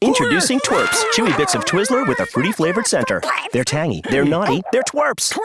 Introducing Twerps, chewy bits of Twizzler with a fruity flavored center. They're tangy, they're naughty, they're twerps.